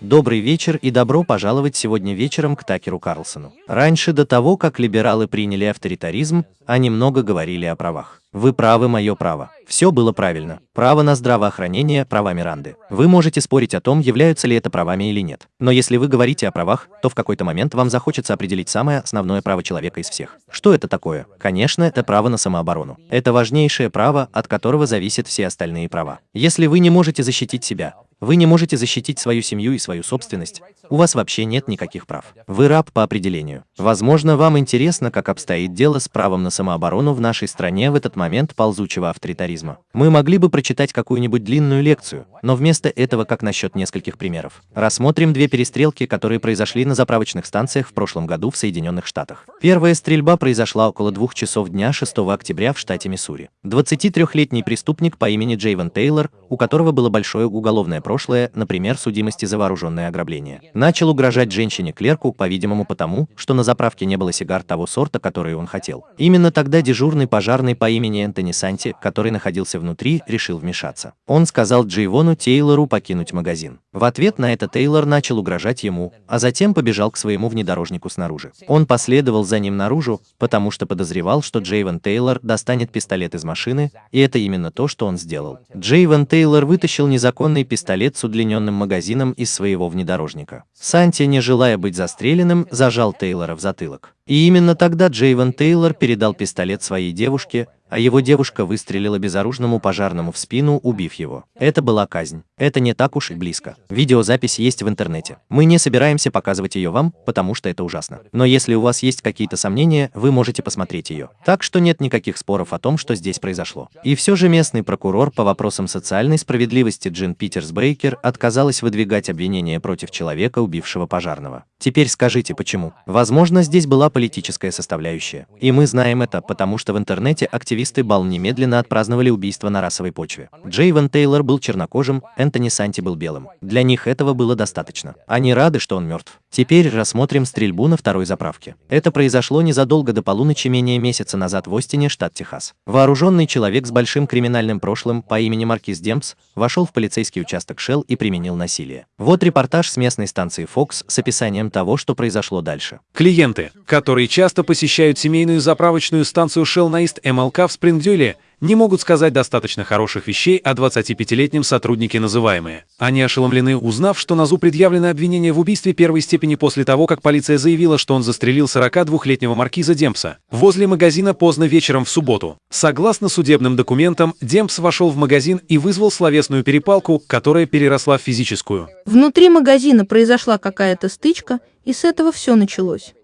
Добрый вечер и добро пожаловать сегодня вечером к Такеру Карлсону. Раньше до того, как либералы приняли авторитаризм, они много говорили о правах. Вы правы, мое право. Все было правильно. Право на здравоохранение – права Миранды. Вы можете спорить о том, являются ли это правами или нет. Но если вы говорите о правах, то в какой-то момент вам захочется определить самое основное право человека из всех. Что это такое? Конечно, это право на самооборону. Это важнейшее право, от которого зависят все остальные права. Если вы не можете защитить себя, вы не можете защитить свою семью и свою собственность, у вас вообще нет никаких прав. Вы раб по определению. Возможно, вам интересно, как обстоит дело с правом на самооборону в нашей стране в этот момент ползучего авторитаризма. Мы могли бы прочитать какую-нибудь длинную лекцию, но вместо этого как насчет нескольких примеров. Рассмотрим две перестрелки, которые произошли на заправочных станциях в прошлом году в Соединенных Штатах. Первая стрельба произошла около двух часов дня 6 октября в штате Миссури. 23-летний преступник по имени Джейвен Тейлор, у которого было большое уголовное прошлое, например, судимости за вооруженное ограбление. Начал угрожать женщине-клерку, по-видимому потому, что на заправке не было сигар того сорта, который он хотел. Именно тогда дежурный пожарный по имени Энтони Санти, который находился внутри, решил вмешаться. Он сказал Джейвону Тейлору покинуть магазин. В ответ на это Тейлор начал угрожать ему, а затем побежал к своему внедорожнику снаружи. Он последовал за ним наружу, потому что подозревал, что Джейвен Тейлор достанет пистолет из машины, и это именно то, что он сделал. Джейвен Тейлор вытащил незаконный пистолет с удлиненным магазином из своего внедорожника. Санти, не желая быть застреленным, зажал Тейлора в затылок. И именно тогда Джейвен Тейлор передал пистолет своей девушке, а его девушка выстрелила безоружному пожарному в спину, убив его. Это была казнь. Это не так уж и близко. Видеозапись есть в интернете. Мы не собираемся показывать ее вам, потому что это ужасно. Но если у вас есть какие-то сомнения, вы можете посмотреть ее. Так что нет никаких споров о том, что здесь произошло. И все же местный прокурор по вопросам социальной справедливости Джин Питерс Бейкер отказалась выдвигать обвинения против человека, убившего пожарного. Теперь скажите, почему? Возможно, здесь была политическая составляющая. И мы знаем это, потому что в интернете активисты активисты Бал немедленно отпраздновали убийство на расовой почве. Джейвен Тейлор был чернокожим, Энтони Санти был белым. Для них этого было достаточно. Они рады, что он мертв. Теперь рассмотрим стрельбу на второй заправке. Это произошло незадолго до полуночи менее месяца назад в Остине, штат Техас. Вооруженный человек с большим криминальным прошлым по имени Маркиз Демпс вошел в полицейский участок Шелл и применил насилие. Вот репортаж с местной станции Fox с описанием того, что произошло дальше. Клиенты, которые часто посещают семейную заправочную станцию Shell на Ист МЛК в Спрингдюле не могут сказать достаточно хороших вещей о 25-летнем сотруднике называемые. Они ошеломлены, узнав, что Назу предъявлено обвинение в убийстве первой степени после того, как полиция заявила, что он застрелил 42-летнего маркиза Демпса возле магазина поздно вечером в субботу. Согласно судебным документам, Демпс вошел в магазин и вызвал словесную перепалку, которая переросла в физическую. Внутри магазина произошла какая-то стычка, и с этого все началось.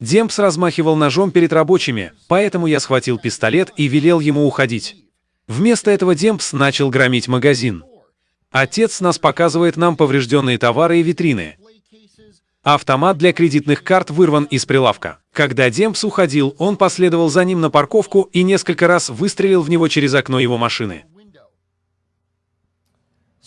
Демпс размахивал ножом перед рабочими, поэтому я схватил пистолет и велел ему уходить. Вместо этого Демпс начал громить магазин. Отец нас показывает нам поврежденные товары и витрины. Автомат для кредитных карт вырван из прилавка. Когда Демпс уходил, он последовал за ним на парковку и несколько раз выстрелил в него через окно его машины.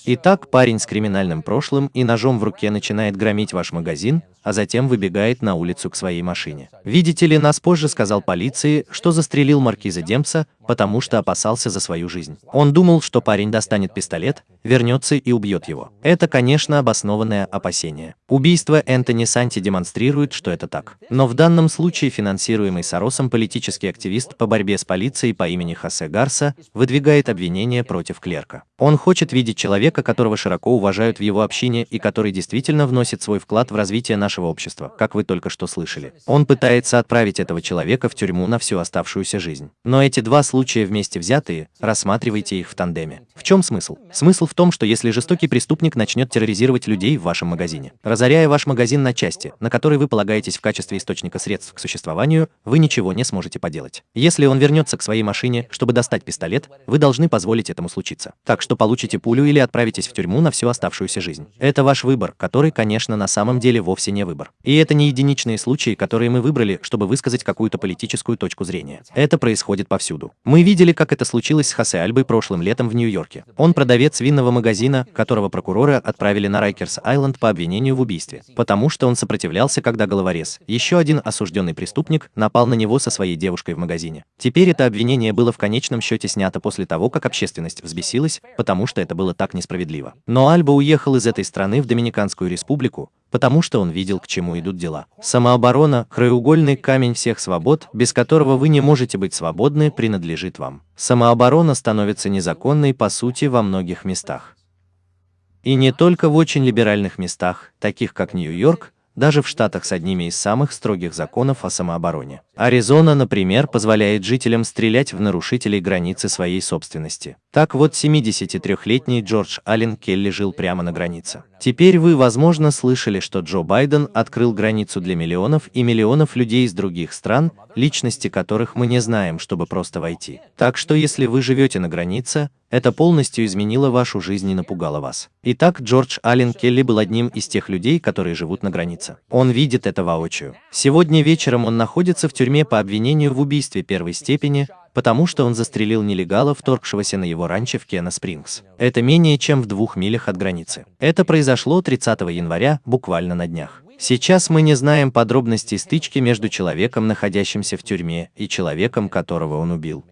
Итак, парень с криминальным прошлым и ножом в руке начинает громить ваш магазин, а затем выбегает на улицу к своей машине. Видите ли, нас позже сказал полиции, что застрелил маркиза Демпса, потому что опасался за свою жизнь. Он думал, что парень достанет пистолет, вернется и убьет его. Это, конечно, обоснованное опасение. Убийство Энтони Санти демонстрирует, что это так. Но в данном случае финансируемый Соросом политический активист по борьбе с полицией по имени Хосе Гарса выдвигает обвинение против клерка. Он хочет видеть человека, которого широко уважают в его общине и который действительно вносит свой вклад в развитие нашего общества, как вы только что слышали. Он пытается отправить этого человека в тюрьму на всю оставшуюся жизнь. Но эти два случая вместе взятые, рассматривайте их в тандеме. В чем смысл? Смысл в том, что если жестокий преступник начнет терроризировать людей в вашем магазине, разоряя ваш магазин на части, на которые вы полагаетесь в качестве источника средств к существованию, вы ничего не сможете поделать. Если он вернется к своей машине, чтобы достать пистолет, вы должны позволить этому случиться. Так что получите пулю или отправитесь в тюрьму на всю оставшуюся жизнь. Это ваш выбор, который, конечно, на самом деле вовсе не выбор. И это не единичные случаи, которые мы выбрали, чтобы высказать какую-то политическую точку зрения. Это происходит повсюду. Мы видели, как это случилось с Хосе Альбой прошлым летом в Нью-Йорке. Он продавец винного магазина, которого прокуроры отправили на Райкерс-Айленд по обвинению в убийстве, потому что он сопротивлялся, когда головорез, еще один осужденный преступник, напал на него со своей девушкой в магазине. Теперь это обвинение было в конечном счете снято после того, как общественность взбесилась, потому что это было так несправедливо несправедливо. Но Альба уехал из этой страны в Доминиканскую республику, потому что он видел, к чему идут дела. Самооборона – краеугольный камень всех свобод, без которого вы не можете быть свободны, принадлежит вам. Самооборона становится незаконной по сути во многих местах. И не только в очень либеральных местах, таких как Нью-Йорк, даже в штатах с одними из самых строгих законов о самообороне. Аризона, например, позволяет жителям стрелять в нарушителей границы своей собственности. Так вот 73-летний Джордж Аллен Келли жил прямо на границе. Теперь вы, возможно, слышали, что Джо Байден открыл границу для миллионов и миллионов людей из других стран, личности которых мы не знаем, чтобы просто войти. Так что если вы живете на границе, это полностью изменило вашу жизнь и напугало вас. Итак, Джордж Аллен Келли был одним из тех людей, которые живут на границе. Он видит это воочию. Сегодня вечером он находится в тюрьме по обвинению в убийстве первой степени, потому что он застрелил нелегала, вторгшегося на его ранчо в Кена Спрингс. Это менее чем в двух милях от границы. Это произошло 30 января, буквально на днях. Сейчас мы не знаем подробностей стычки между человеком, находящимся в тюрьме, и человеком, которого он убил.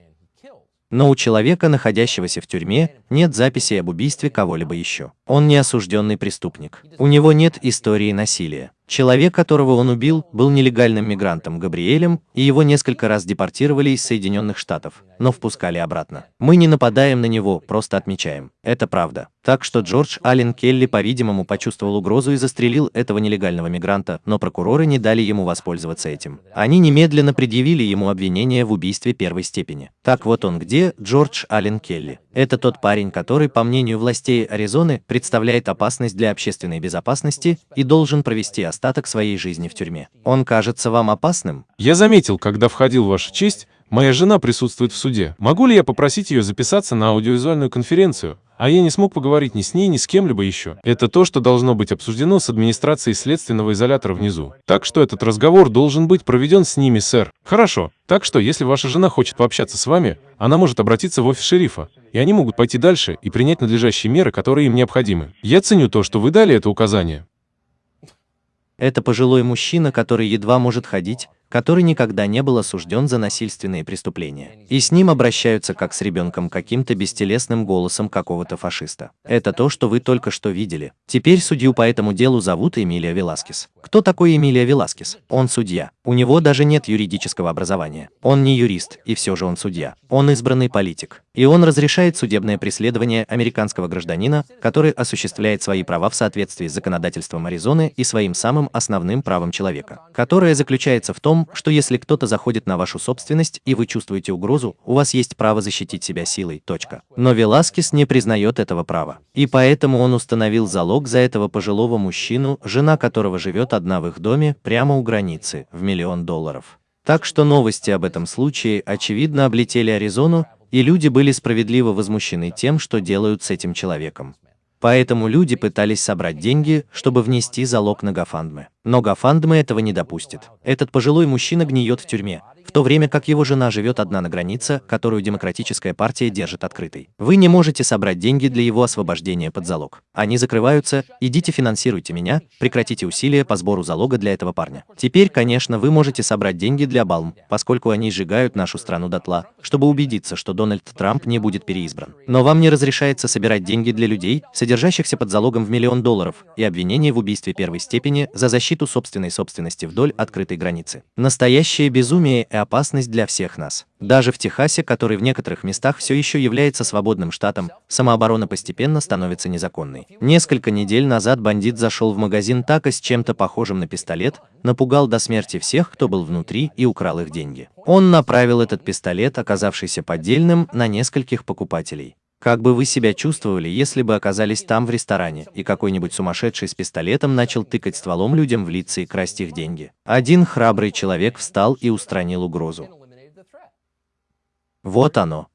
Но у человека, находящегося в тюрьме, нет записи об убийстве кого-либо еще. Он не осужденный преступник. У него нет истории насилия. Человек, которого он убил, был нелегальным мигрантом Габриэлем, и его несколько раз депортировали из Соединенных Штатов, но впускали обратно. Мы не нападаем на него, просто отмечаем. Это правда. Так что Джордж Аллен Келли, по-видимому, почувствовал угрозу и застрелил этого нелегального мигранта, но прокуроры не дали ему воспользоваться этим. Они немедленно предъявили ему обвинение в убийстве первой степени. Так вот он где, Джордж Аллен Келли. Это тот парень, который, по мнению властей Аризоны, представляет опасность для общественной безопасности и должен провести остаток своей жизни в тюрьме. Он кажется вам опасным? Я заметил, когда входил в вашу честь, моя жена присутствует в суде. Могу ли я попросить ее записаться на аудиовизуальную конференцию? А я не смог поговорить ни с ней, ни с кем-либо еще. Это то, что должно быть обсуждено с администрацией следственного изолятора внизу. Так что этот разговор должен быть проведен с ними, сэр. Хорошо. Так что, если ваша жена хочет пообщаться с вами, она может обратиться в офис шерифа, и они могут пойти дальше и принять надлежащие меры, которые им необходимы. Я ценю то, что вы дали это указание. Это пожилой мужчина, который едва может ходить, который никогда не был осужден за насильственные преступления. И с ним обращаются как с ребенком каким-то бестелесным голосом какого-то фашиста. Это то, что вы только что видели. Теперь судью по этому делу зовут Эмилия Веласкес. Кто такой Эмилия Веласкес? Он судья. У него даже нет юридического образования. Он не юрист, и все же он судья. Он избранный политик. И он разрешает судебное преследование американского гражданина, который осуществляет свои права в соответствии с законодательством Аризоны и своим самым основным правом человека, которое заключается в том, что если кто-то заходит на вашу собственность и вы чувствуете угрозу, у вас есть право защитить себя силой. Точка. Но Веласкес не признает этого права. И поэтому он установил залог за этого пожилого мужчину, жена которого живет одна в их доме, прямо у границы, в миллион долларов. Так что новости об этом случае, очевидно, облетели Аризону, и люди были справедливо возмущены тем, что делают с этим человеком. Поэтому люди пытались собрать деньги, чтобы внести залог на Гафандме. Но Гафандме этого не допустит. Этот пожилой мужчина гниет в тюрьме, в то время как его жена живет одна на границе, которую Демократическая партия держит открытой. Вы не можете собрать деньги для его освобождения под залог. Они закрываются, идите финансируйте меня, прекратите усилия по сбору залога для этого парня. Теперь, конечно, вы можете собрать деньги для Балм, поскольку они сжигают нашу страну дотла, чтобы убедиться, что Дональд Трамп не будет переизбран. Но вам не разрешается собирать деньги для людей, содержащихся под залогом в миллион долларов, и обвинение в убийстве первой степени за защиту собственной собственности вдоль открытой границы. Настоящее безумие и опасность для всех нас. Даже в Техасе, который в некоторых местах все еще является свободным штатом, самооборона постепенно становится незаконной. Несколько недель назад бандит зашел в магазин Така с чем-то похожим на пистолет, напугал до смерти всех, кто был внутри, и украл их деньги. Он направил этот пистолет, оказавшийся поддельным, на нескольких покупателей. Как бы вы себя чувствовали, если бы оказались там в ресторане, и какой-нибудь сумасшедший с пистолетом начал тыкать стволом людям в лица и красть их деньги? Один храбрый человек встал и устранил угрозу. Вот оно.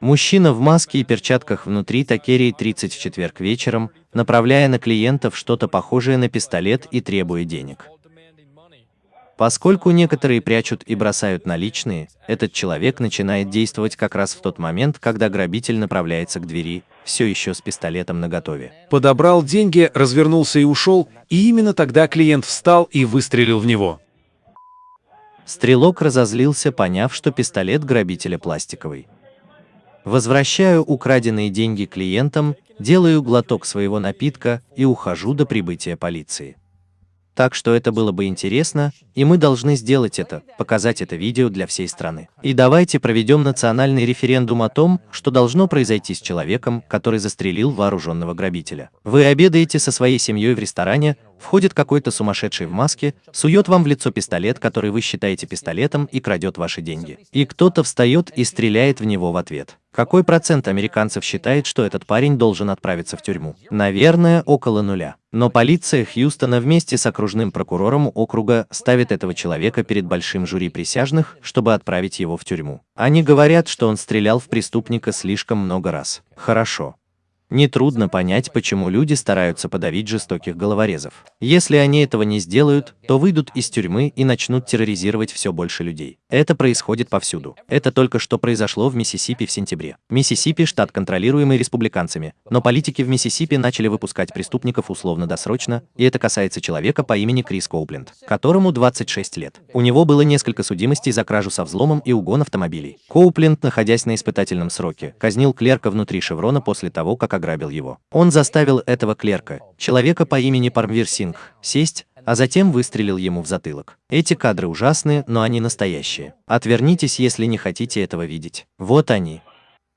Мужчина в маске и перчатках внутри Такерии 30 в четверг вечером, направляя на клиентов что-то похожее на пистолет и требуя денег. Поскольку некоторые прячут и бросают наличные, этот человек начинает действовать как раз в тот момент, когда грабитель направляется к двери, все еще с пистолетом наготове. Подобрал деньги, развернулся и ушел, и именно тогда клиент встал и выстрелил в него. Стрелок разозлился, поняв, что пистолет грабителя пластиковый. Возвращаю украденные деньги клиентам, делаю глоток своего напитка и ухожу до прибытия полиции. Так что это было бы интересно, и мы должны сделать это, показать это видео для всей страны. И давайте проведем национальный референдум о том, что должно произойти с человеком, который застрелил вооруженного грабителя. Вы обедаете со своей семьей в ресторане, входит какой-то сумасшедший в маске, сует вам в лицо пистолет, который вы считаете пистолетом, и крадет ваши деньги. И кто-то встает и стреляет в него в ответ. Какой процент американцев считает, что этот парень должен отправиться в тюрьму? Наверное, около нуля. Но полиция Хьюстона вместе с окружным прокурором округа ставит этого человека перед большим жюри присяжных, чтобы отправить его в тюрьму. Они говорят, что он стрелял в преступника слишком много раз. Хорошо. Нетрудно понять, почему люди стараются подавить жестоких головорезов. Если они этого не сделают, то выйдут из тюрьмы и начнут терроризировать все больше людей. Это происходит повсюду. Это только что произошло в Миссисипи в сентябре. Миссисипи – штат, контролируемый республиканцами, но политики в Миссисипи начали выпускать преступников условно-досрочно, и это касается человека по имени Крис Коупленд, которому 26 лет. У него было несколько судимостей за кражу со взломом и угон автомобилей. Коупленд, находясь на испытательном сроке, казнил клерка внутри Шеврона после того, как ограбил его. Он заставил этого клерка, человека по имени Пармвир Сингх, сесть, а затем выстрелил ему в затылок. Эти кадры ужасные, но они настоящие. Отвернитесь, если не хотите этого видеть. Вот они.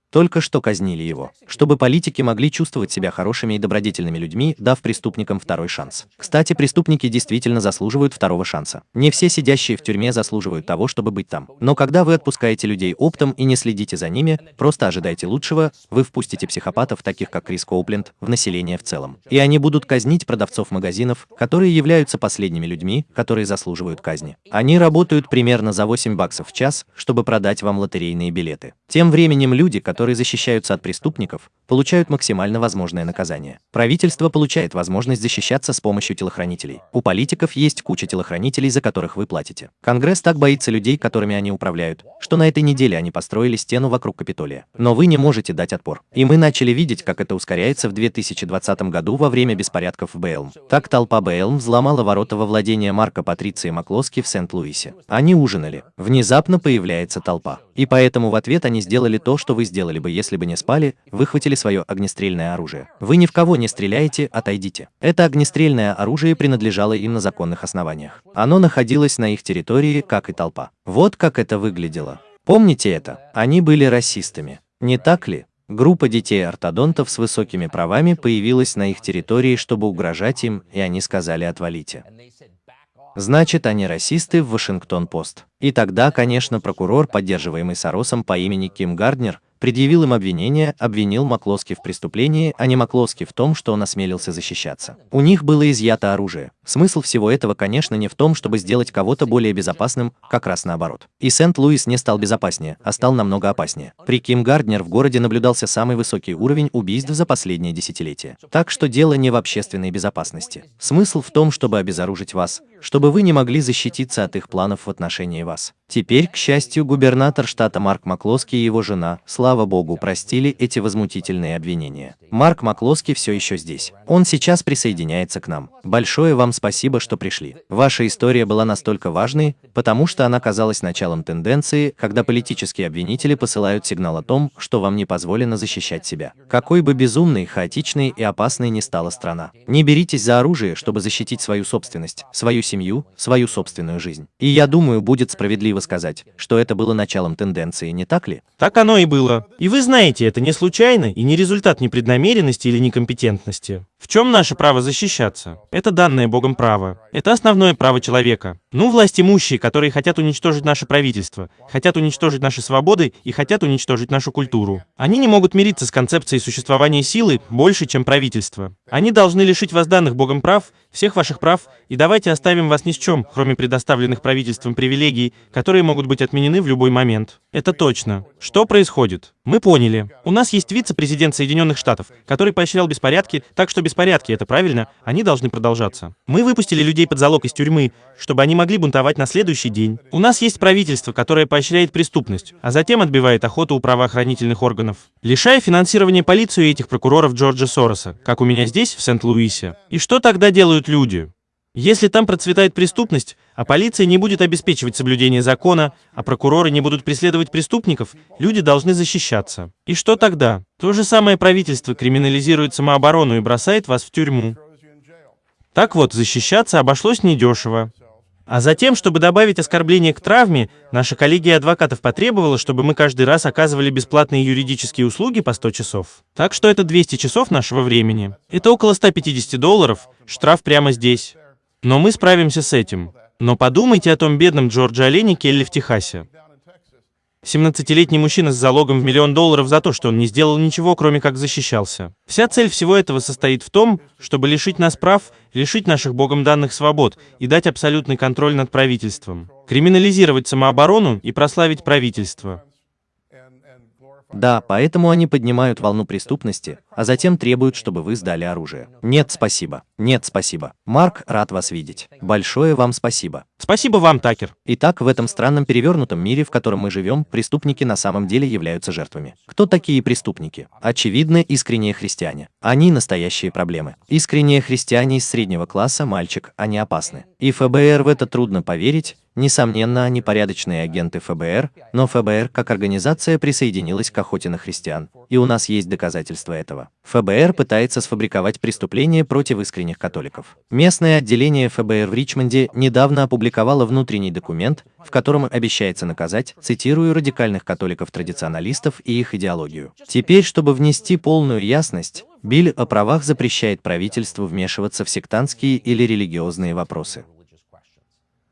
Только что казнили его, чтобы политики могли чувствовать себя хорошими и добродетельными людьми, дав преступникам второй шанс. Кстати, преступники действительно заслуживают второго шанса. Не все сидящие в тюрьме заслуживают того, чтобы быть там. Но когда вы отпускаете людей оптом и не следите за ними, просто ожидайте лучшего, вы впустите психопатов, таких как Крис Коупленд, в население в целом. И они будут казнить продавцов магазинов, которые являются последними людьми, которые заслуживают казни. Они работают примерно за 8 баксов в час, чтобы продать вам лотерейные билеты. Тем временем люди, которые которые защищаются от преступников, получают максимально возможное наказание. Правительство получает возможность защищаться с помощью телохранителей. У политиков есть куча телохранителей, за которых вы платите. Конгресс так боится людей, которыми они управляют, что на этой неделе они построили стену вокруг Капитолия. Но вы не можете дать отпор. И мы начали видеть, как это ускоряется в 2020 году во время беспорядков в Бейлм. Так толпа Бейлм взломала ворота во владение Марка Патриции Маклоски в Сент-Луисе. Они ужинали. Внезапно появляется толпа. И поэтому в ответ они сделали то, что вы сделали сделали бы, если бы не спали, выхватили свое огнестрельное оружие. Вы ни в кого не стреляете, отойдите. Это огнестрельное оружие принадлежало им на законных основаниях. Оно находилось на их территории, как и толпа. Вот как это выглядело. Помните это? Они были расистами. Не так ли? Группа детей-ортодонтов с высокими правами появилась на их территории, чтобы угрожать им, и они сказали «отвалите». Значит, они расисты в Вашингтон-Пост. И тогда, конечно, прокурор, поддерживаемый Соросом по имени Ким Гарднер, предъявил им обвинение, обвинил Маклоски в преступлении, а не Маклоски в том, что он осмелился защищаться. У них было изъято оружие. Смысл всего этого, конечно, не в том, чтобы сделать кого-то более безопасным, как раз наоборот. И Сент-Луис не стал безопаснее, а стал намного опаснее. При Ким Гарднер в городе наблюдался самый высокий уровень убийств за последние десятилетия. Так что дело не в общественной безопасности. Смысл в том, чтобы обезоружить вас, чтобы вы не могли защититься от их планов в отношении вас. Теперь, к счастью, губернатор штата Марк Маклоски и его жена, слава богу, простили эти возмутительные обвинения. Марк Маклоски все еще здесь. Он сейчас присоединяется к нам. Большое вам спасибо, что пришли. Ваша история была настолько важной, потому что она казалась началом тенденции, когда политические обвинители посылают сигнал о том, что вам не позволено защищать себя. Какой бы безумной, хаотичной и опасной ни стала страна. Не беритесь за оружие, чтобы защитить свою собственность, свою семью, свою собственную жизнь. И я думаю, будет справедливо сказать, что это было началом тенденции, не так ли? Так оно и было. И вы знаете, это не случайно и не результат непреднамеренности или некомпетентности. В чем наше право защищаться? Это данное Богом право. Это основное право человека. Ну, власть имущие, которые хотят уничтожить наше правительство, хотят уничтожить наши свободы и хотят уничтожить нашу культуру. Они не могут мириться с концепцией существования силы больше, чем правительство. Они должны лишить вас данных Богом прав, всех ваших прав, и давайте оставим вас ни с чем, кроме предоставленных правительством привилегий, которые могут быть отменены в любой момент. Это точно. Что происходит? Мы поняли. У нас есть вице-президент Соединенных Штатов, который поощрял беспорядки, так что беспорядки, это правильно, они должны продолжаться. Мы выпустили людей под залог из тюрьмы, чтобы они могли бунтовать на следующий день. У нас есть правительство, которое поощряет преступность, а затем отбивает охоту у правоохранительных органов, лишая финансирования полицию и этих прокуроров Джорджа Сороса, как у меня здесь, в Сент-Луисе. И что тогда делают люди? Если там процветает преступность, а полиция не будет обеспечивать соблюдение закона, а прокуроры не будут преследовать преступников, люди должны защищаться. И что тогда? То же самое правительство криминализирует самооборону и бросает вас в тюрьму. Так вот, защищаться обошлось недешево. А затем, чтобы добавить оскорбление к травме, наша коллегия адвокатов потребовала, чтобы мы каждый раз оказывали бесплатные юридические услуги по 100 часов. Так что это 200 часов нашего времени. Это около 150 долларов, штраф прямо здесь. Но мы справимся с этим. Но подумайте о том бедном Джорджи Олене Келли в Техасе. 17-летний мужчина с залогом в миллион долларов за то, что он не сделал ничего, кроме как защищался. Вся цель всего этого состоит в том, чтобы лишить нас прав, лишить наших богом данных свобод и дать абсолютный контроль над правительством. Криминализировать самооборону и прославить правительство. Да, поэтому они поднимают волну преступности, а затем требуют, чтобы вы сдали оружие. Нет, спасибо. Нет, спасибо. Марк, рад вас видеть. Большое вам спасибо. Спасибо вам, Такер. Итак, в этом странном перевернутом мире, в котором мы живем, преступники на самом деле являются жертвами. Кто такие преступники? Очевидно, искренние христиане. Они настоящие проблемы. Искренние христиане из среднего класса, мальчик, они опасны. И ФБР в это трудно поверить, Несомненно, они порядочные агенты ФБР, но ФБР как организация присоединилась к охоте на христиан, и у нас есть доказательства этого. ФБР пытается сфабриковать преступления против искренних католиков. Местное отделение ФБР в Ричмонде недавно опубликовало внутренний документ, в котором обещается наказать, цитирую, радикальных католиков-традиционалистов и их идеологию. Теперь, чтобы внести полную ясность, Биль о правах запрещает правительству вмешиваться в сектантские или религиозные вопросы.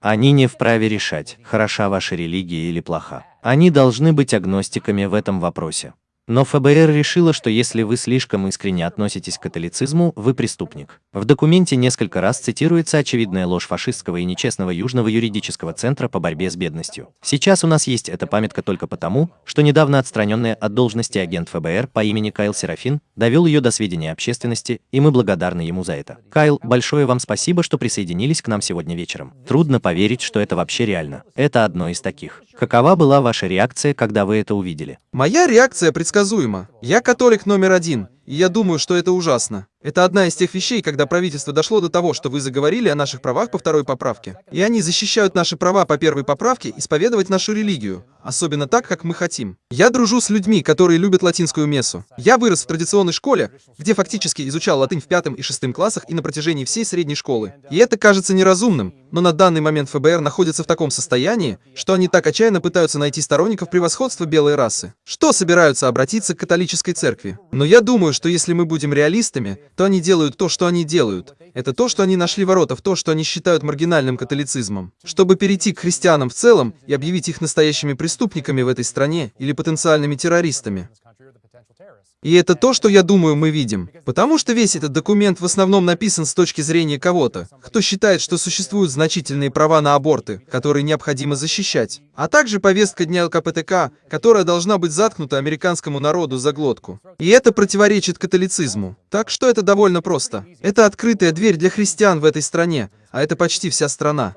Они не вправе решать, хороша ваша религия или плоха. Они должны быть агностиками в этом вопросе. Но ФБР решило, что если вы слишком искренне относитесь к католицизму, вы преступник. В документе несколько раз цитируется очевидная ложь фашистского и нечестного Южного юридического центра по борьбе с бедностью. Сейчас у нас есть эта памятка только потому, что недавно отстраненный от должности агент ФБР по имени Кайл Серафин довел ее до сведения общественности, и мы благодарны ему за это. Кайл, большое вам спасибо, что присоединились к нам сегодня вечером. Трудно поверить, что это вообще реально. Это одно из таких. Какова была ваша реакция, когда вы это увидели? Моя реакция предсказуема. Я католик номер один, и я думаю, что это ужасно. Это одна из тех вещей, когда правительство дошло до того, что вы заговорили о наших правах по второй поправке. И они защищают наши права по первой поправке исповедовать нашу религию, особенно так, как мы хотим. Я дружу с людьми, которые любят латинскую мессу. Я вырос в традиционной школе, где фактически изучал латынь в пятом и шестом классах и на протяжении всей средней школы. И это кажется неразумным, но на данный момент ФБР находится в таком состоянии, что они так отчаянно пытаются найти сторонников превосходства белой расы, что собираются обратиться к католической церкви. Но я думаю, что если мы будем реалистами, то они делают то, что они делают. Это то, что они нашли ворота в то, что они считают маргинальным католицизмом. Чтобы перейти к христианам в целом и объявить их настоящими преступниками в этой стране или потенциальными террористами. И это то, что я думаю мы видим. Потому что весь этот документ в основном написан с точки зрения кого-то, кто считает, что существуют значительные права на аборты, которые необходимо защищать. А также повестка дня ЛКПТК, которая должна быть заткнута американскому народу за глотку. И это противоречит католицизму. Так что это довольно просто. Это открытая дверь для христиан в этой стране, а это почти вся страна.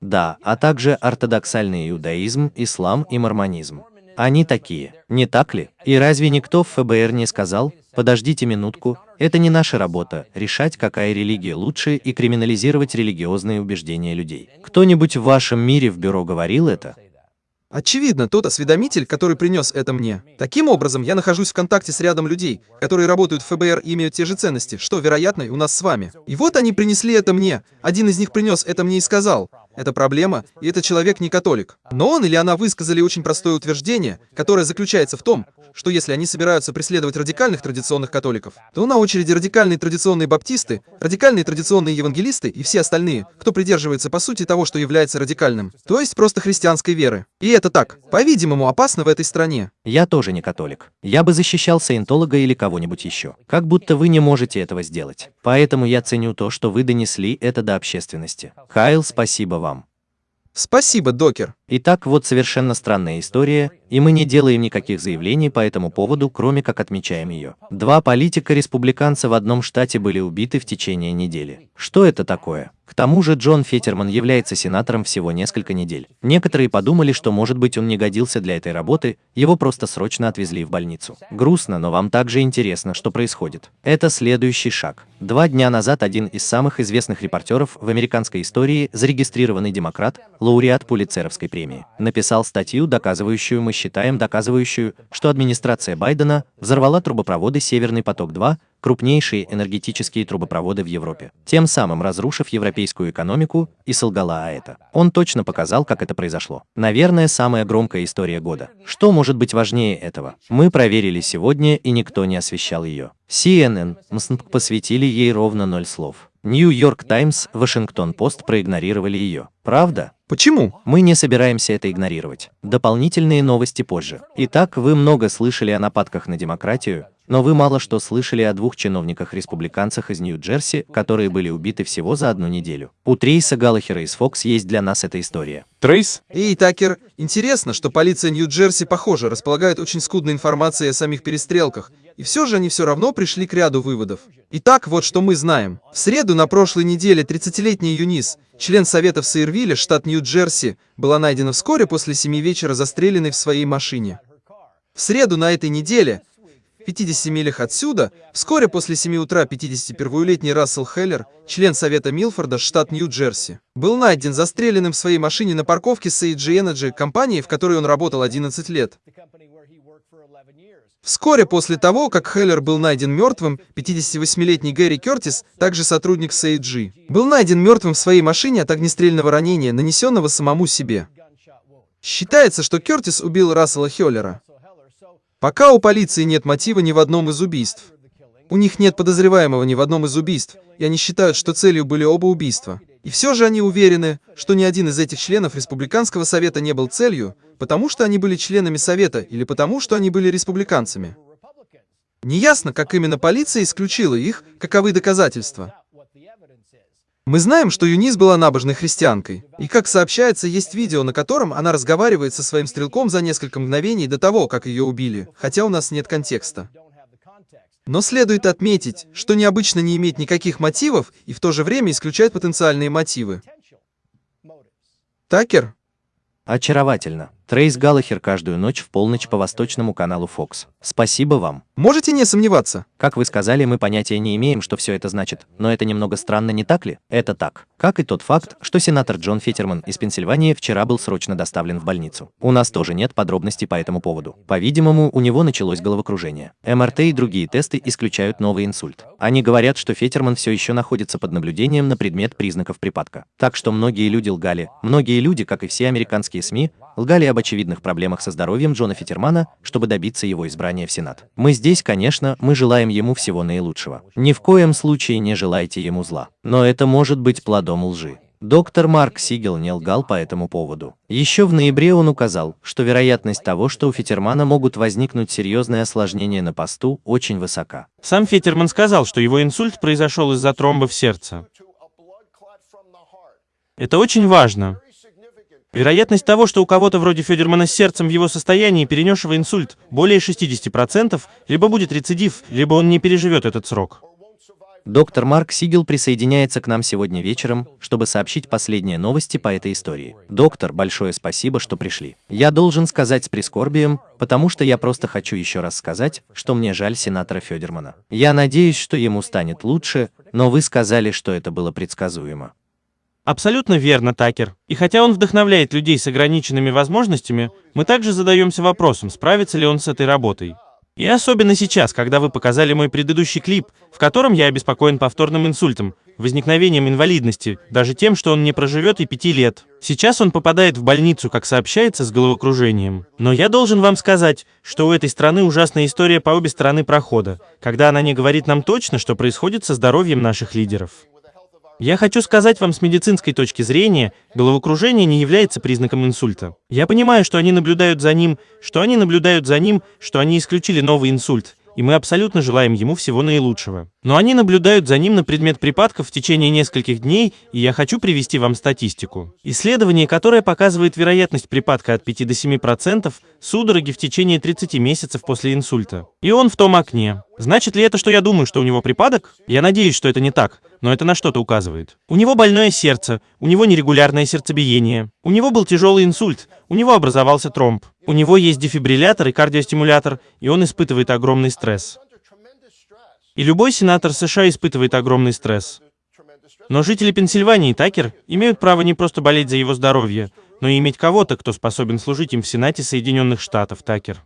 Да, а также ортодоксальный иудаизм, ислам и мормонизм. Они такие, не так ли? И разве никто в ФБР не сказал, подождите минутку, это не наша работа, решать, какая религия лучше и криминализировать религиозные убеждения людей. Кто-нибудь в вашем мире в бюро говорил это? Очевидно, тот осведомитель, который принес это мне. Таким образом, я нахожусь в контакте с рядом людей, которые работают в ФБР и имеют те же ценности, что, вероятно, и у нас с вами. И вот они принесли это мне. Один из них принес это мне и сказал, это проблема, и этот человек не католик. Но он или она высказали очень простое утверждение, которое заключается в том, что если они собираются преследовать радикальных традиционных католиков, то на очереди радикальные традиционные баптисты, радикальные традиционные евангелисты и все остальные, кто придерживается по сути того, что является радикальным, то есть просто христианской веры. И это так, по-видимому, опасно в этой стране. Я тоже не католик. Я бы защищал саентолога или кого-нибудь еще. Как будто вы не можете этого сделать. Поэтому я ценю то, что вы донесли это до общественности. Кайл, спасибо вам. Спасибо, докер. Итак, вот совершенно странная история, и мы не делаем никаких заявлений по этому поводу, кроме как отмечаем ее. Два политика-республиканца в одном штате были убиты в течение недели. Что это такое? К тому же Джон Фетерман является сенатором всего несколько недель. Некоторые подумали, что может быть он не годился для этой работы, его просто срочно отвезли в больницу. Грустно, но вам также интересно, что происходит. Это следующий шаг. Два дня назад один из самых известных репортеров в американской истории, зарегистрированный демократ, лауреат Пулицеровской премии, написал статью, доказывающую, мы считаем, доказывающую, что администрация Байдена взорвала трубопроводы «Северный поток-2», крупнейшие энергетические трубопроводы в Европе, тем самым разрушив европейскую экономику и солгала о это. Он точно показал, как это произошло. Наверное, самая громкая история года. Что может быть важнее этого? Мы проверили сегодня, и никто не освещал ее. CNN, МСНП посвятили ей ровно ноль слов. Нью-Йорк Таймс, Вашингтон Пост проигнорировали ее. Правда? Почему? Мы не собираемся это игнорировать. Дополнительные новости позже. Итак, вы много слышали о нападках на демократию, но вы мало что слышали о двух чиновниках-республиканцах из Нью-Джерси, которые были убиты всего за одну неделю. У Трейса Галлахера из Fox есть для нас эта история. Трейс? Эй, Такер, интересно, что полиция Нью-Джерси, похоже, располагает очень скудной информацией о самих перестрелках, и все же они все равно пришли к ряду выводов. Итак, вот что мы знаем. В среду на прошлой неделе 30-летний Юнис, член Совета в Сейрвилле, штат Нью-Джерси, была найдена вскоре после 7 вечера застреленной в своей машине. В среду на этой неделе, в 50 милях отсюда, вскоре после 7 утра 51-летний Рассел Хеллер, член Совета Милфорда, штат Нью-Джерси, был найден застреленным в своей машине на парковке AG Energy, компании, в которой он работал 11 лет. Вскоре после того, как Хеллер был найден мертвым, 58-летний Гэри Кертис, также сотрудник SAG, был найден мертвым в своей машине от огнестрельного ранения, нанесенного самому себе. Считается, что Кертис убил Рассела Хеллера. Пока у полиции нет мотива ни в одном из убийств. У них нет подозреваемого ни в одном из убийств, и они считают, что целью были оба убийства. И все же они уверены, что ни один из этих членов Республиканского совета не был целью, потому что они были членами совета или потому что они были республиканцами. Неясно, как именно полиция исключила их, каковы доказательства. Мы знаем, что Юнис была набожной христианкой, и, как сообщается, есть видео, на котором она разговаривает со своим стрелком за несколько мгновений до того, как ее убили, хотя у нас нет контекста. Но следует отметить, что необычно не иметь никаких мотивов и в то же время исключать потенциальные мотивы. Такер? Очаровательно. Трейс Галлахер каждую ночь в полночь по восточному каналу Fox. Спасибо вам. Можете не сомневаться. Как вы сказали, мы понятия не имеем, что все это значит, но это немного странно, не так ли? Это так. Как и тот факт, что сенатор Джон Феттерман из Пенсильвании вчера был срочно доставлен в больницу. У нас тоже нет подробностей по этому поводу. По-видимому, у него началось головокружение. МРТ и другие тесты исключают новый инсульт. Они говорят, что Феттерман все еще находится под наблюдением на предмет признаков припадка. Так что многие люди лгали. Многие люди, как и все американские СМИ, лгали об очевидных проблемах со здоровьем Джона Феттермана, чтобы добиться его избрания в Сенат. Мы здесь, конечно, мы желаем ему всего наилучшего. Ни в коем случае не желайте ему зла. Но это может быть плодом лжи. Доктор Марк Сигел не лгал по этому поводу. Еще в ноябре он указал, что вероятность того, что у Феттермана могут возникнуть серьезные осложнения на посту, очень высока. Сам Феттерман сказал, что его инсульт произошел из-за тромба в сердце. Это очень важно. Вероятность того, что у кого-то вроде Федермана с сердцем в его состоянии, перенесшего инсульт, более 60%, либо будет рецидив, либо он не переживет этот срок. Доктор Марк Сигел присоединяется к нам сегодня вечером, чтобы сообщить последние новости по этой истории. Доктор, большое спасибо, что пришли. Я должен сказать с прискорбием, потому что я просто хочу еще раз сказать, что мне жаль сенатора Федермана. Я надеюсь, что ему станет лучше, но вы сказали, что это было предсказуемо. Абсолютно верно, Такер. И хотя он вдохновляет людей с ограниченными возможностями, мы также задаемся вопросом, справится ли он с этой работой. И особенно сейчас, когда вы показали мой предыдущий клип, в котором я обеспокоен повторным инсультом, возникновением инвалидности, даже тем, что он не проживет и пяти лет. Сейчас он попадает в больницу, как сообщается, с головокружением. Но я должен вам сказать, что у этой страны ужасная история по обе стороны прохода, когда она не говорит нам точно, что происходит со здоровьем наших лидеров. Я хочу сказать вам с медицинской точки зрения, головокружение не является признаком инсульта. Я понимаю, что они наблюдают за ним, что они наблюдают за ним, что они исключили новый инсульт. И мы абсолютно желаем ему всего наилучшего. Но они наблюдают за ним на предмет припадков в течение нескольких дней, и я хочу привести вам статистику. Исследование, которое показывает вероятность припадка от 5 до 7%, судороги в течение 30 месяцев после инсульта. И он в том окне. Значит ли это, что я думаю, что у него припадок? Я надеюсь, что это не так, но это на что-то указывает. У него больное сердце, у него нерегулярное сердцебиение, у него был тяжелый инсульт, у него образовался тромб, у него есть дефибриллятор и кардиостимулятор, и он испытывает огромный стресс. И любой сенатор США испытывает огромный стресс. Но жители Пенсильвании, Такер, имеют право не просто болеть за его здоровье, но и иметь кого-то, кто способен служить им в Сенате Соединенных Штатов, Такер.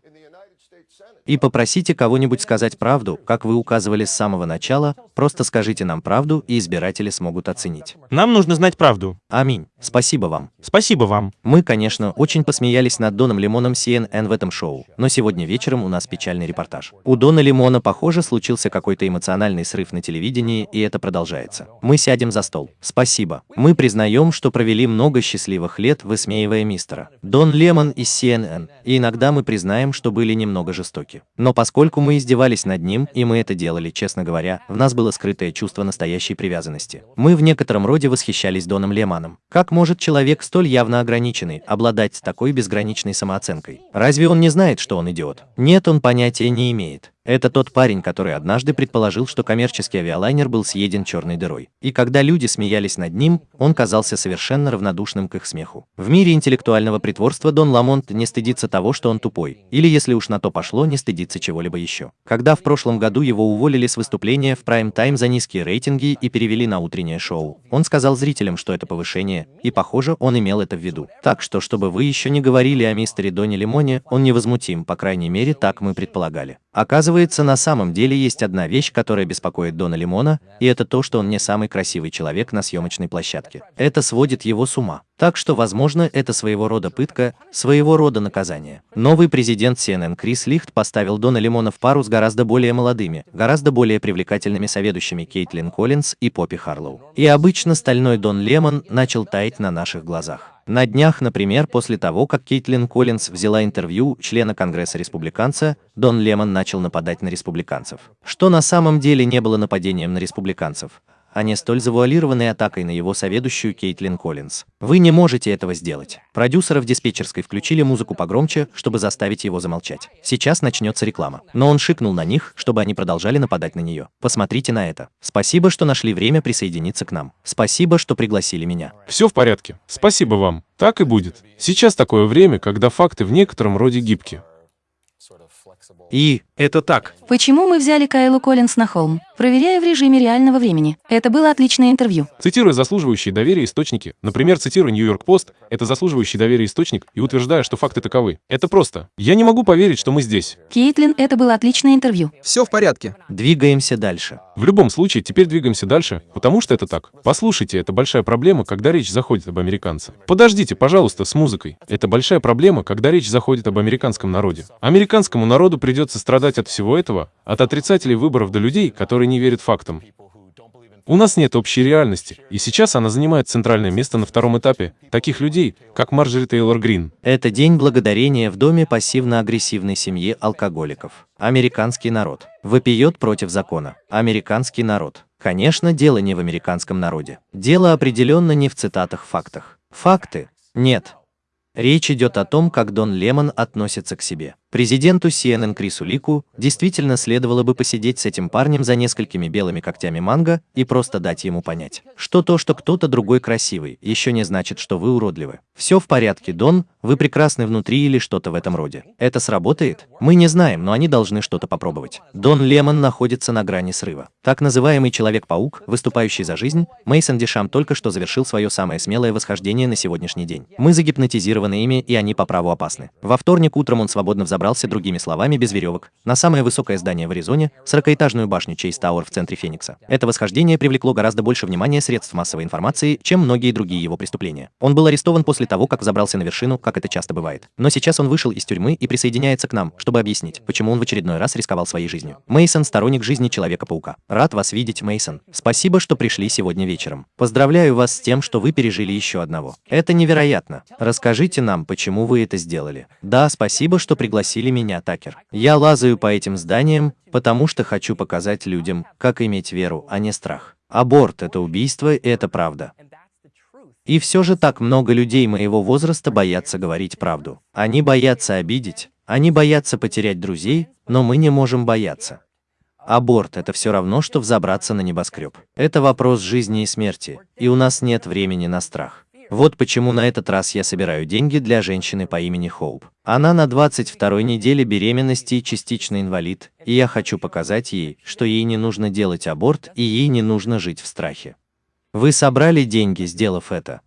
И попросите кого-нибудь сказать правду, как вы указывали с самого начала, просто скажите нам правду, и избиратели смогут оценить. Нам нужно знать правду. Аминь. Спасибо вам. Спасибо вам. Мы, конечно, очень посмеялись над Доном Лимоном CNN в этом шоу, но сегодня вечером у нас печальный репортаж. У Дона Лимона, похоже, случился какой-то эмоциональный срыв на телевидении, и это продолжается. Мы сядем за стол. Спасибо. Мы признаем, что провели много счастливых лет, высмеивая мистера. Дон Лемон из CNN, и иногда мы признаем, что были немного жестоки. Но поскольку мы издевались над ним, и мы это делали, честно говоря, в нас было скрытое чувство настоящей привязанности. Мы в некотором роде восхищались Доном Лемоном. Как может человек столь явно ограниченный обладать такой безграничной самооценкой? Разве он не знает, что он идиот? Нет, он понятия не имеет. Это тот парень, который однажды предположил, что коммерческий авиалайнер был съеден черной дырой. И когда люди смеялись над ним, он казался совершенно равнодушным к их смеху. В мире интеллектуального притворства Дон Ламонт не стыдится того, что он тупой. Или, если уж на то пошло, не стыдится чего-либо еще. Когда в прошлом году его уволили с выступления в прайм-тайм за низкие рейтинги и перевели на утреннее шоу, он сказал зрителям, что это повышение, и, похоже, он имел это в виду. Так что, чтобы вы еще не говорили о мистере Доне Лимоне, он невозмутим, по крайней мере, так мы предполагали. Оказывается, на самом деле есть одна вещь, которая беспокоит Дона Лимона, и это то, что он не самый красивый человек на съемочной площадке. Это сводит его с ума. Так что, возможно, это своего рода пытка, своего рода наказание. Новый президент CNN Крис Лихт поставил Дона Лимона в пару с гораздо более молодыми, гораздо более привлекательными соведущими Кейтлин Коллинз и Поппи Харлоу. И обычно стальной Дон Лемон начал таять на наших глазах. На днях, например, после того, как Кейтлин Коллинз взяла интервью члена Конгресса республиканца, Дон Лемон начал нападать на республиканцев. Что на самом деле не было нападением на республиканцев а не столь завуалированной атакой на его соведущую Кейтлин Коллинз. Вы не можете этого сделать. Продюсеры в диспетчерской включили музыку погромче, чтобы заставить его замолчать. Сейчас начнется реклама. Но он шикнул на них, чтобы они продолжали нападать на нее. Посмотрите на это. Спасибо, что нашли время присоединиться к нам. Спасибо, что пригласили меня. Все в порядке. Спасибо вам. Так и будет. Сейчас такое время, когда факты в некотором роде гибки. И Это так. Почему мы взяли Кайлу Коллинс на холм? Проверяю в режиме реального времени. Это было отличное интервью. Цитируя заслуживающие доверия источники, например, цитируя Нью-Йорк Пост, это заслуживающий доверия источник, и утверждая, что факты таковы. Это просто. Я не могу поверить, что мы здесь. Кейтлин, это было отличное интервью. Все в порядке. двигаемся дальше. В любом случае, теперь двигаемся дальше, потому что это так. Послушайте, это большая проблема, когда речь заходит об американце. Подождите, пожалуйста, с музыкой. Это большая проблема, когда речь заходит об американском народе. Американскому народу придется страдать от всего этого, от отрицателей выборов до людей, которые не верят фактам. У нас нет общей реальности, и сейчас она занимает центральное место на втором этапе. Таких людей, как Марджори Тейлор Грин. Это день благодарения в доме пассивно-агрессивной семьи алкоголиков. Американский народ. Вопиет против закона. Американский народ. Конечно, дело не в американском народе. Дело определенно не в цитатах-фактах. Факты? Нет. Речь идет о том, как Дон Лемон относится к себе. Президенту CNN Крису Лику действительно следовало бы посидеть с этим парнем за несколькими белыми когтями манго и просто дать ему понять, что то, что кто-то другой красивый, еще не значит, что вы уродливы. Все в порядке, Дон, вы прекрасны внутри или что-то в этом роде. Это сработает? Мы не знаем, но они должны что-то попробовать. Дон Лемон находится на грани срыва. Так называемый Человек-паук, выступающий за жизнь, Мейсон Дешам только что завершил свое самое смелое восхождение на сегодняшний день. Мы загипнотизированы ими, и они по праву опасны. Во вторник утром он свободно взобрался, другими словами, без веревок, на самое высокое здание в Аризоне, 40-этажную башню Чейз Тауэр в центре Феникса. Это восхождение привлекло гораздо больше внимания средств массовой информации, чем многие другие его преступления. Он был арестован после того, как забрался на вершину, как это часто бывает. Но сейчас он вышел из тюрьмы и присоединяется к нам, чтобы объяснить, почему он в очередной раз рисковал своей жизнью. Мейсон сторонник жизни Человека-паука. Рад вас видеть, Мейсон. Спасибо, что пришли сегодня вечером. Поздравляю вас с тем, что вы пережили еще одного. Это невероятно. Расскажите нам, почему вы это сделали. Да, спасибо, что пригласили пригласили меня, Такер. Я лазаю по этим зданиям, потому что хочу показать людям, как иметь веру, а не страх. Аборт – это убийство, и это правда. И все же так много людей моего возраста боятся говорить правду. Они боятся обидеть, они боятся потерять друзей, но мы не можем бояться. Аборт – это все равно, что взобраться на небоскреб. Это вопрос жизни и смерти, и у нас нет времени на страх. Вот почему на этот раз я собираю деньги для женщины по имени Хоуп. Она на 22 неделе беременности и частично инвалид, и я хочу показать ей, что ей не нужно делать аборт и ей не нужно жить в страхе. Вы собрали деньги, сделав это.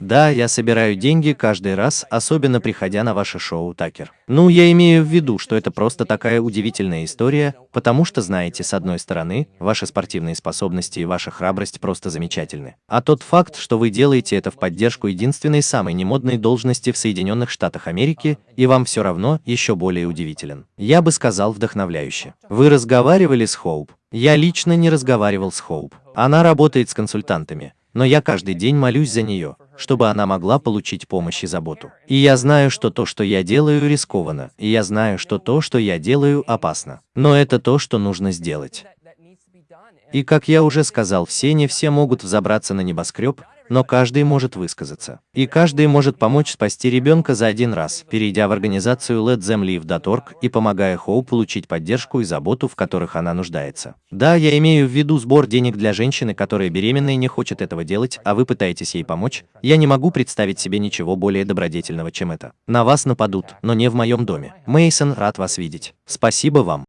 Да, я собираю деньги каждый раз, особенно приходя на ваше шоу, Такер. Ну, я имею в виду, что это просто такая удивительная история, потому что, знаете, с одной стороны, ваши спортивные способности и ваша храбрость просто замечательны. А тот факт, что вы делаете это в поддержку единственной самой немодной должности в Соединенных Штатах Америки, и вам все равно еще более удивителен. Я бы сказал вдохновляюще. Вы разговаривали с Хоуп? Я лично не разговаривал с Хоуп. Она работает с консультантами, но я каждый день молюсь за нее, чтобы она могла получить помощь и заботу. И я знаю, что то, что я делаю, рискованно, и я знаю, что то, что я делаю, опасно. Но это то, что нужно сделать. И как я уже сказал, все не все могут взобраться на небоскреб, но каждый может высказаться. И каждый может помочь спасти ребенка за один раз, перейдя в организацию LetThemLive.org и помогая Хоу получить поддержку и заботу, в которых она нуждается. Да, я имею в виду сбор денег для женщины, которая беременна и не хочет этого делать, а вы пытаетесь ей помочь. Я не могу представить себе ничего более добродетельного, чем это. На вас нападут, но не в моем доме. Мейсон, рад вас видеть. Спасибо вам.